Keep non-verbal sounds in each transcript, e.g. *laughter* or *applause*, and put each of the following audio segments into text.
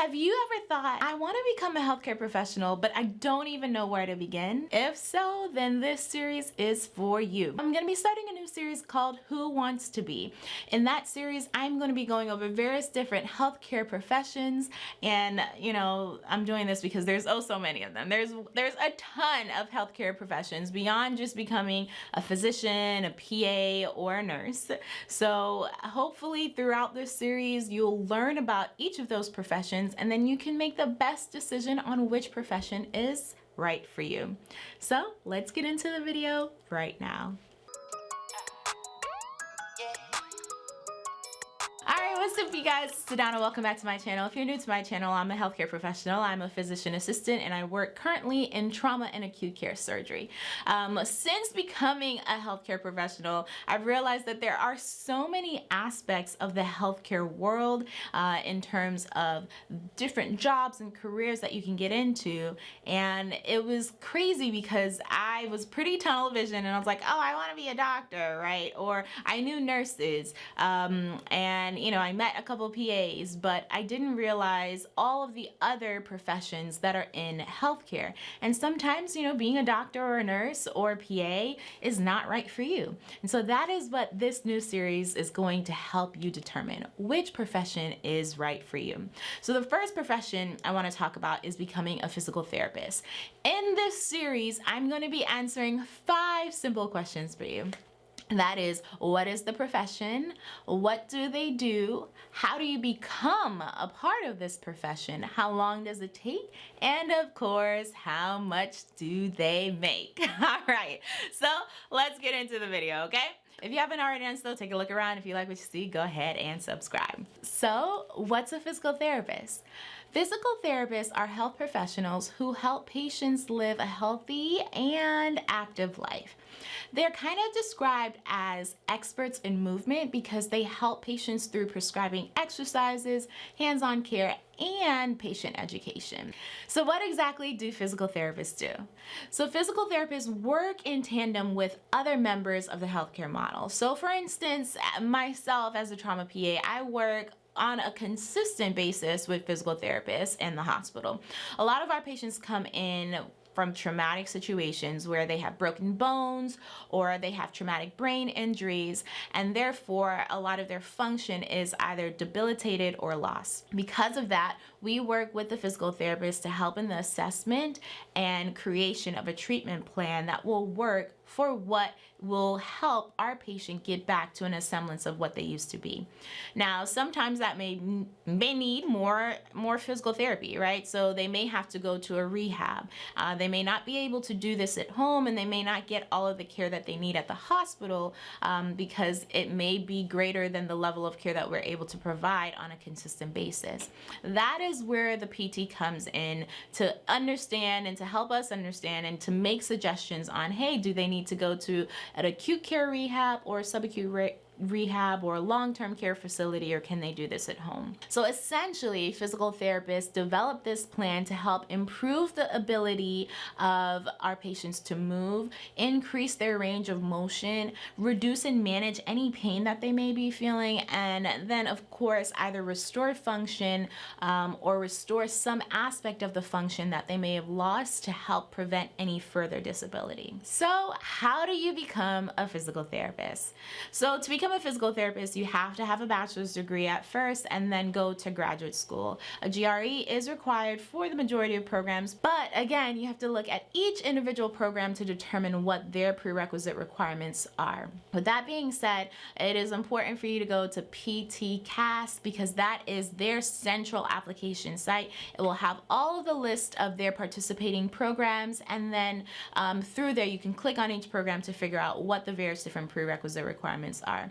Have you ever thought, I want to become a healthcare professional, but I don't even know where to begin? If so, then this series is for you. I'm going to be starting a new series called Who Wants to Be. In that series, I'm going to be going over various different healthcare professions and, you know, I'm doing this because there's oh so many of them. There's there's a ton of healthcare professions beyond just becoming a physician, a PA, or a nurse. So hopefully throughout this series, you'll learn about each of those professions options and then you can make the best decision on which profession is right for you. So let's get into the video right now. What's up you guys? It's Sedona welcome back to my channel. If you're new to my channel I'm a healthcare professional. I'm a physician assistant and I work currently in trauma and acute care surgery. Um, since becoming a healthcare professional I've realized that there are so many aspects of the healthcare world uh, in terms of different jobs and careers that you can get into. And it was crazy because I was pretty tunnel vision and I was like oh I want to be a doctor right? Or I knew nurses. Um, and you know I I met a couple PAs, but I didn't realize all of the other professions that are in healthcare. And sometimes, you know, being a doctor or a nurse or a PA is not right for you. And so that is what this new series is going to help you determine which profession is right for you. So the first profession I want to talk about is becoming a physical therapist. In this series, I'm going to be answering five simple questions for you that is what is the profession what do they do how do you become a part of this profession how long does it take and of course how much do they make *laughs* all right so let's get into the video okay if you haven't already done so, take a look around. If you like what you see, go ahead and subscribe. So, what's a physical therapist? Physical therapists are health professionals who help patients live a healthy and active life. They're kind of described as experts in movement because they help patients through prescribing exercises, hands-on care, and patient education. So what exactly do physical therapists do? So physical therapists work in tandem with other members of the healthcare model. So for instance, myself as a trauma PA, I work on a consistent basis with physical therapists in the hospital. A lot of our patients come in from traumatic situations where they have broken bones or they have traumatic brain injuries and therefore a lot of their function is either debilitated or lost. Because of that, we work with the physical therapist to help in the assessment and creation of a treatment plan that will work for what will help our patient get back to an semblance of what they used to be. Now, sometimes that may may need more more physical therapy, right? So they may have to go to a rehab. Uh, they may not be able to do this at home, and they may not get all of the care that they need at the hospital um, because it may be greater than the level of care that we're able to provide on a consistent basis. That is where the PT comes in to understand and to help us understand and to make suggestions on, hey, do they need need to go to an acute care rehab or subacute rehab or long-term care facility or can they do this at home? So essentially physical therapists develop this plan to help improve the ability of our patients to move, increase their range of motion, reduce and manage any pain that they may be feeling and then of course either restore function um, or restore some aspect of the function that they may have lost to help prevent any further disability. So how do you become a physical therapist? So to become become a physical therapist, you have to have a bachelor's degree at first and then go to graduate school. A GRE is required for the majority of programs, but again, you have to look at each individual program to determine what their prerequisite requirements are. With that being said, it is important for you to go to PTCAS because that is their central application site. It will have all of the list of their participating programs and then um, through there you can click on each program to figure out what the various different prerequisite requirements are.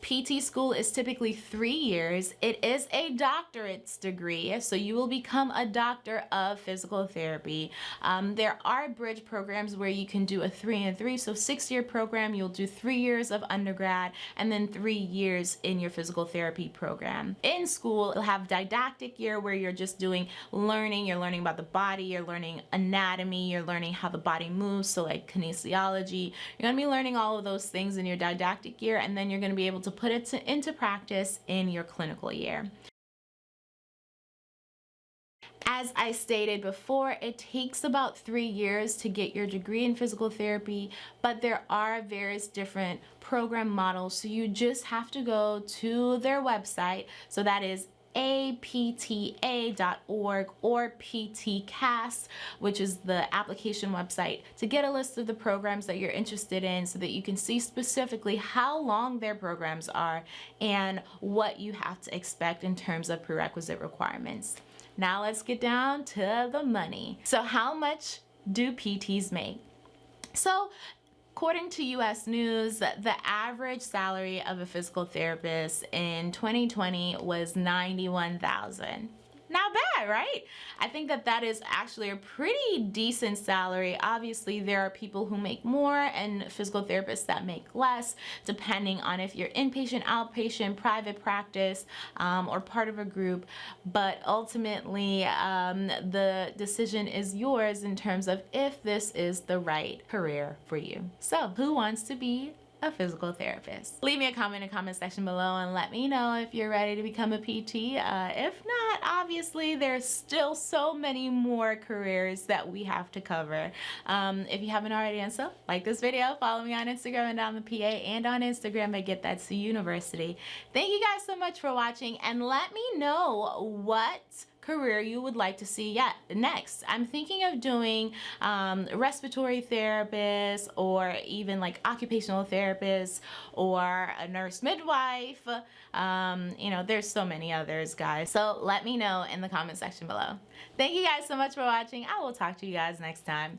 PT school is typically three years. It is a doctorate's degree, so you will become a doctor of physical therapy. Um, there are bridge programs where you can do a three and three, so six year program, you'll do three years of undergrad and then three years in your physical therapy program. In school, you'll have didactic year where you're just doing learning, you're learning about the body, you're learning anatomy, you're learning how the body moves, so like kinesiology. You're gonna be learning all of those things in your didactic year and then you're gonna be able to to put it to, into practice in your clinical year. As I stated before, it takes about three years to get your degree in physical therapy, but there are various different program models. So you just have to go to their website. So that is apta.org or PTCAS, which is the application website, to get a list of the programs that you're interested in so that you can see specifically how long their programs are and what you have to expect in terms of prerequisite requirements. Now let's get down to the money. So how much do PTs make? So According to US News, the average salary of a physical therapist in 2020 was 91,000 not bad, right? I think that that is actually a pretty decent salary. Obviously, there are people who make more and physical therapists that make less, depending on if you're inpatient, outpatient, private practice, um, or part of a group. But ultimately, um, the decision is yours in terms of if this is the right career for you. So, who wants to be a physical therapist. Leave me a comment in the comment section below and let me know if you're ready to become a PT. Uh, if not, obviously there's still so many more careers that we have to cover. Um, if you haven't already done so, like this video, follow me on Instagram and on the PA and on Instagram at Get That University. Thank you guys so much for watching and let me know what career you would like to see yet next. I'm thinking of doing um, respiratory therapist or even like occupational therapist or a nurse midwife. Um, you know, there's so many others, guys. So let me know in the comment section below. Thank you guys so much for watching. I will talk to you guys next time.